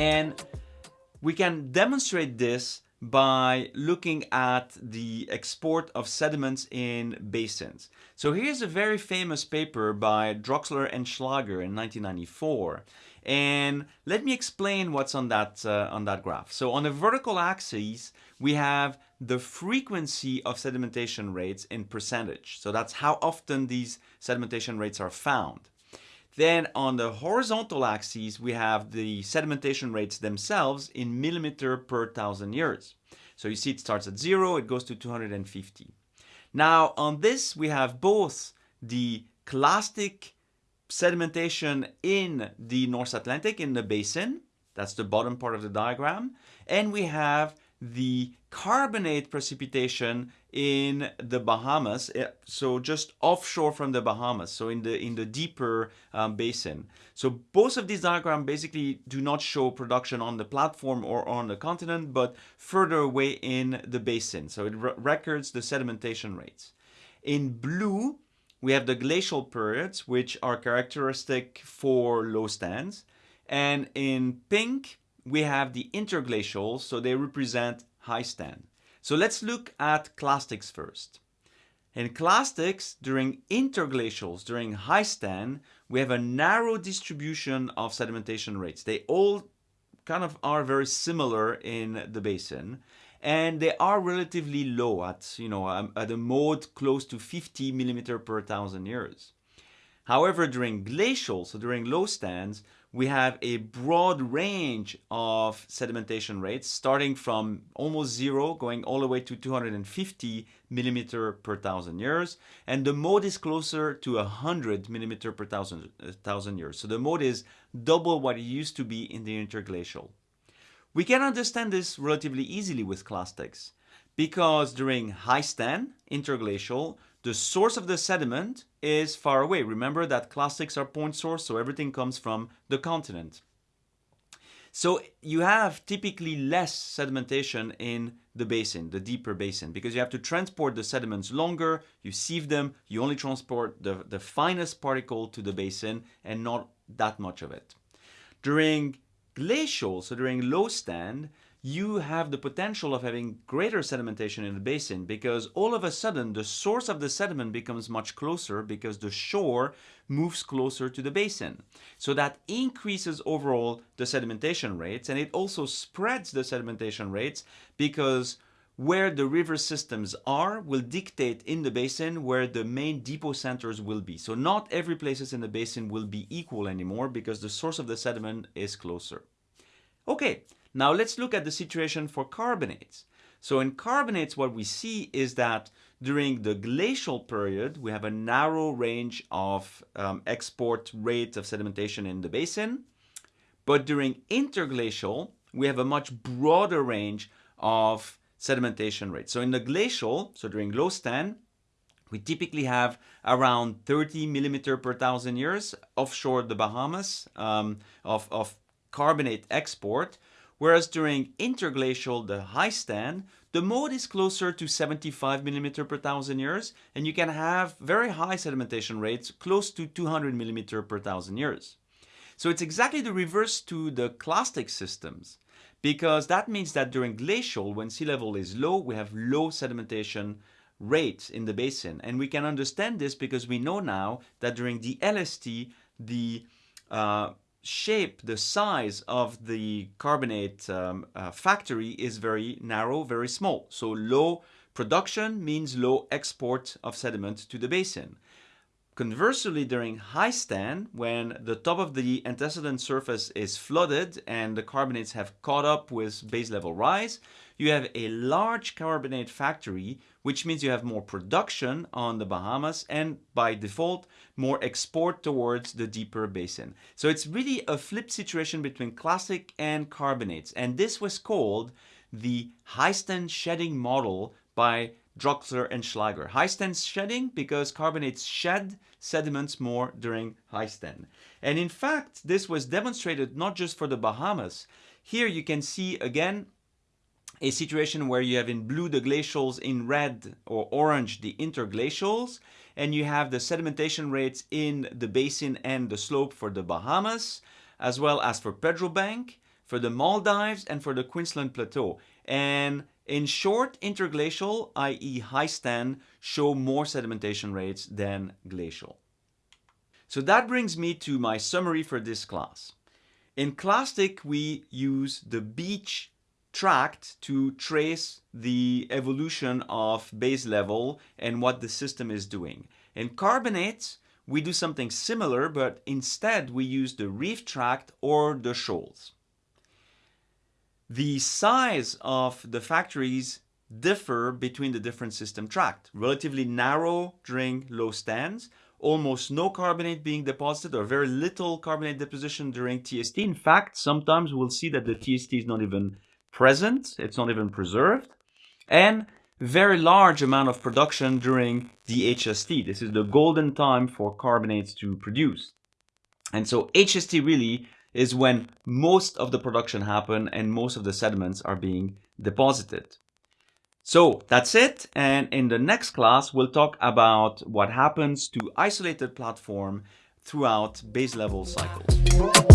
And we can demonstrate this by looking at the export of sediments in basins. So here's a very famous paper by Droxler and Schlager in 1994. And let me explain what's on that, uh, on that graph. So on the vertical axis, we have the frequency of sedimentation rates in percentage. So that's how often these sedimentation rates are found. Then on the horizontal axis, we have the sedimentation rates themselves in millimeter per thousand years. So you see it starts at zero, it goes to 250. Now on this, we have both the clastic sedimentation in the North Atlantic in the basin, that's the bottom part of the diagram, and we have the carbonate precipitation in the Bahamas, eh, so just offshore from the Bahamas, so in the in the deeper um, basin. So both of these diagrams basically do not show production on the platform or on the continent, but further away in the basin. So it re records the sedimentation rates. In blue, we have the glacial periods, which are characteristic for low stands. And in pink, we have the interglacials, so they represent high stand. So let's look at clastics first. In clastics, during interglacials, during high stand, we have a narrow distribution of sedimentation rates. They all kind of are very similar in the basin and they are relatively low at, you know, um, at a mode close to 50 millimeter per thousand years. However, during glacial, so during low stands, we have a broad range of sedimentation rates starting from almost zero going all the way to 250 millimeter per thousand years and the mode is closer to 100 millimeter per thousand, uh, thousand years. So the mode is double what it used to be in the interglacial. We can understand this relatively easily with clastics because during high stand interglacial the source of the sediment is far away. Remember that clastics are point source, so everything comes from the continent. So you have typically less sedimentation in the basin, the deeper basin, because you have to transport the sediments longer, you sieve them, you only transport the, the finest particle to the basin and not that much of it. During glacial, so during low stand, you have the potential of having greater sedimentation in the basin because all of a sudden the source of the sediment becomes much closer because the shore moves closer to the basin. So that increases overall the sedimentation rates and it also spreads the sedimentation rates because where the river systems are will dictate in the basin where the main depocenters will be. So not every places in the basin will be equal anymore because the source of the sediment is closer. Okay, now let's look at the situation for carbonates. So in carbonates, what we see is that during the glacial period, we have a narrow range of um, export rate of sedimentation in the basin. But during interglacial, we have a much broader range of sedimentation rates. So in the glacial, so during low stand, we typically have around 30 millimeter per thousand years offshore the Bahamas um, of, of carbonate export whereas during interglacial, the high stand, the mode is closer to 75 millimeter per thousand years, and you can have very high sedimentation rates, close to 200 millimeter per thousand years. So it's exactly the reverse to the clastic systems, because that means that during glacial, when sea level is low, we have low sedimentation rates in the basin. And we can understand this because we know now that during the LST, the uh, shape, the size of the carbonate um, uh, factory is very narrow, very small. So low production means low export of sediment to the basin. Conversely, during high stand, when the top of the antecedent surface is flooded and the carbonates have caught up with base level rise, you have a large carbonate factory, which means you have more production on the Bahamas and by default, more export towards the deeper basin. So it's really a flip situation between clastic and carbonates. And this was called the high stand shedding model by Droxler and Schlager. High stand shedding because carbonates shed sediments more during high stand. And in fact, this was demonstrated not just for the Bahamas. Here you can see again a situation where you have in blue the glacials, in red or orange the interglacials, and you have the sedimentation rates in the basin and the slope for the Bahamas, as well as for Pedro Bank. for the Maldives, and for the Queensland Plateau. And in short, interglacial, i.e. high stand, show more sedimentation rates than glacial. So that brings me to my summary for this class. In Clastic, we use the beach tract to trace the evolution of base level and what the system is doing. In carbonates, we do something similar, but instead we use the reef tract or the shoals. The size of the factories differ between the different system tract. Relatively narrow during low stands, almost no carbonate being deposited or very little carbonate deposition during TST. In fact, sometimes we'll see that the TST is not even present, it's not even preserved, and very large amount of production during the HST. This is the golden time for carbonates to produce. And so HST really is when most of the production happen and most of the sediments are being deposited. So that's it. And in the next class, we'll talk about what happens to isolated platform throughout base level cycles.